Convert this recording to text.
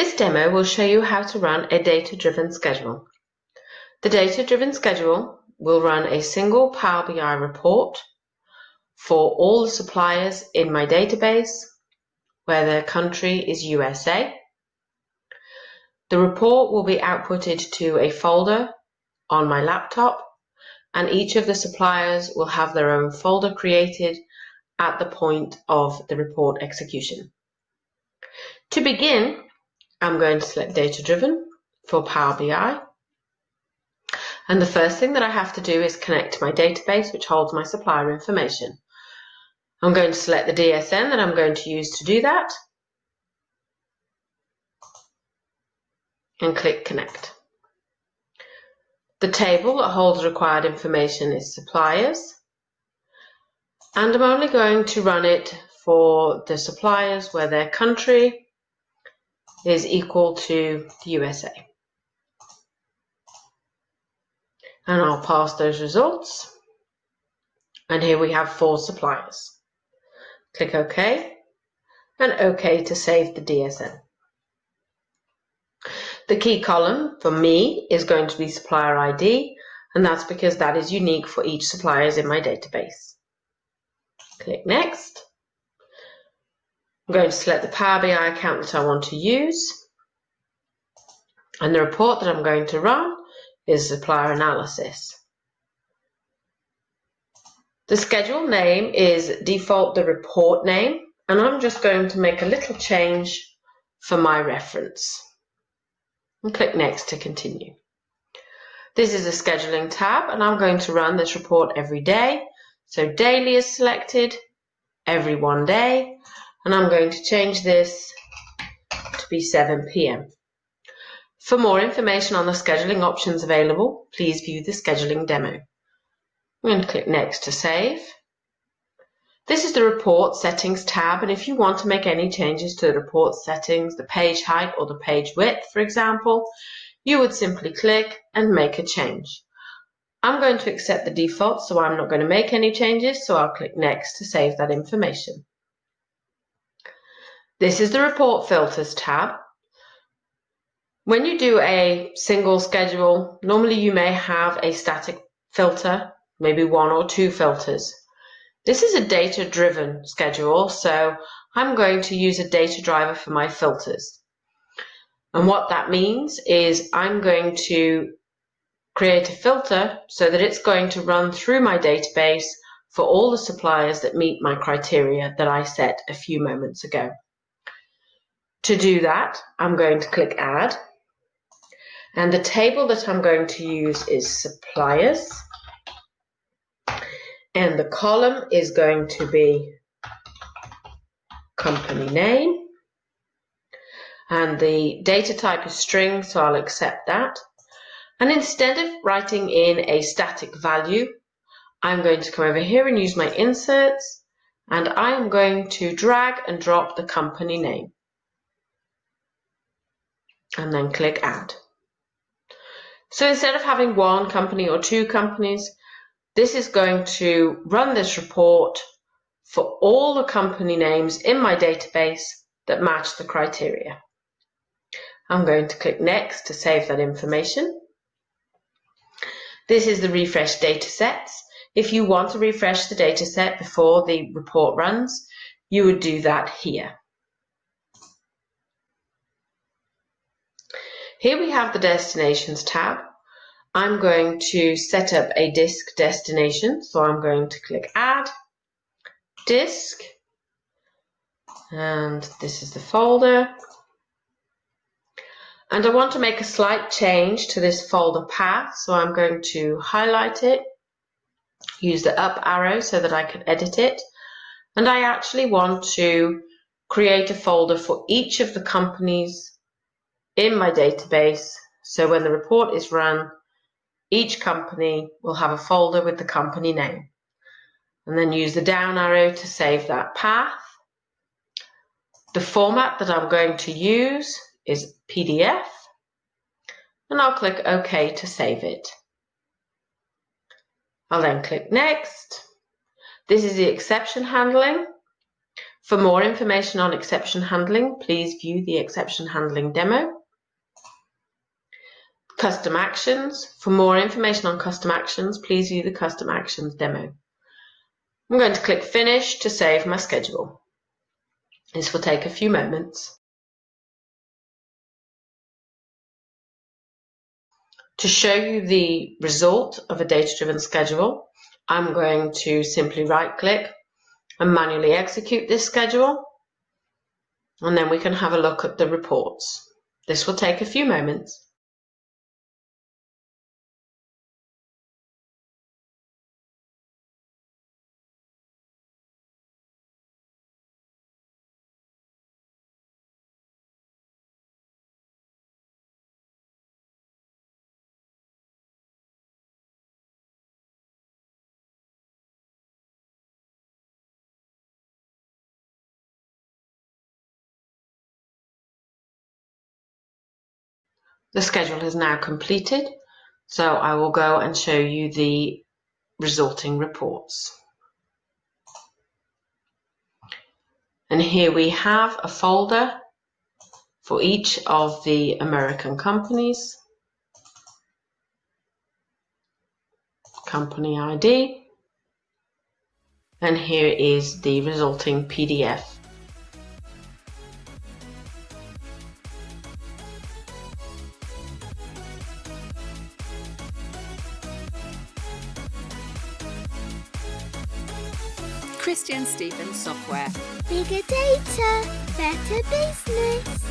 This demo will show you how to run a data-driven schedule. The data-driven schedule will run a single Power BI report for all the suppliers in my database where their country is USA. The report will be outputted to a folder on my laptop and each of the suppliers will have their own folder created at the point of the report execution. To begin, I'm going to select Data Driven for Power BI. And the first thing that I have to do is connect to my database, which holds my supplier information. I'm going to select the DSN that I'm going to use to do that. And click Connect. The table that holds required information is suppliers. And I'm only going to run it for the suppliers where their country is equal to the USA. And I'll pass those results. And here we have four suppliers. Click OK and OK to save the DSN. The key column for me is going to be supplier ID and that's because that is unique for each suppliers in my database. Click Next. I'm going to select the Power BI account that I want to use. And the report that I'm going to run is supplier analysis. The schedule name is default the report name, and I'm just going to make a little change for my reference. And click Next to continue. This is a scheduling tab, and I'm going to run this report every day. So daily is selected, every one day, and I'm going to change this to be 7 p.m. For more information on the scheduling options available, please view the scheduling demo. I'm going to click Next to save. This is the Report Settings tab, and if you want to make any changes to the report settings, the page height or the page width, for example, you would simply click and make a change. I'm going to accept the default, so I'm not going to make any changes, so I'll click Next to save that information. This is the Report Filters tab. When you do a single schedule, normally you may have a static filter, maybe one or two filters. This is a data-driven schedule, so I'm going to use a data driver for my filters. And what that means is I'm going to create a filter so that it's going to run through my database for all the suppliers that meet my criteria that I set a few moments ago. To do that, I'm going to click Add. And the table that I'm going to use is Suppliers. And the column is going to be Company Name. And the data type is string, so I'll accept that. And instead of writing in a static value, I'm going to come over here and use my inserts, and I am going to drag and drop the company name and then click add. So instead of having one company or two companies, this is going to run this report for all the company names in my database that match the criteria. I'm going to click next to save that information. This is the refresh data sets. If you want to refresh the data set before the report runs, you would do that here. Here we have the Destinations tab. I'm going to set up a disk destination, so I'm going to click Add, Disk, and this is the folder. And I want to make a slight change to this folder path, so I'm going to highlight it, use the up arrow so that I can edit it, and I actually want to create a folder for each of the companies in my database. So when the report is run, each company will have a folder with the company name. And then use the down arrow to save that path. The format that I'm going to use is PDF. And I'll click OK to save it. I'll then click Next. This is the exception handling For more information on exception handling, please view the exception handling demo. Custom actions. For more information on custom actions, please view the custom actions demo. I'm going to click finish to save my schedule. This will take a few moments. To show you the result of a data-driven schedule, I'm going to simply right-click and manually execute this schedule, and then we can have a look at the reports. This will take a few moments. The schedule is now completed, so I will go and show you the resulting reports. And here we have a folder for each of the American companies. Company ID. And here is the resulting PDF. Christian Stevens Software. Bigger data, better business.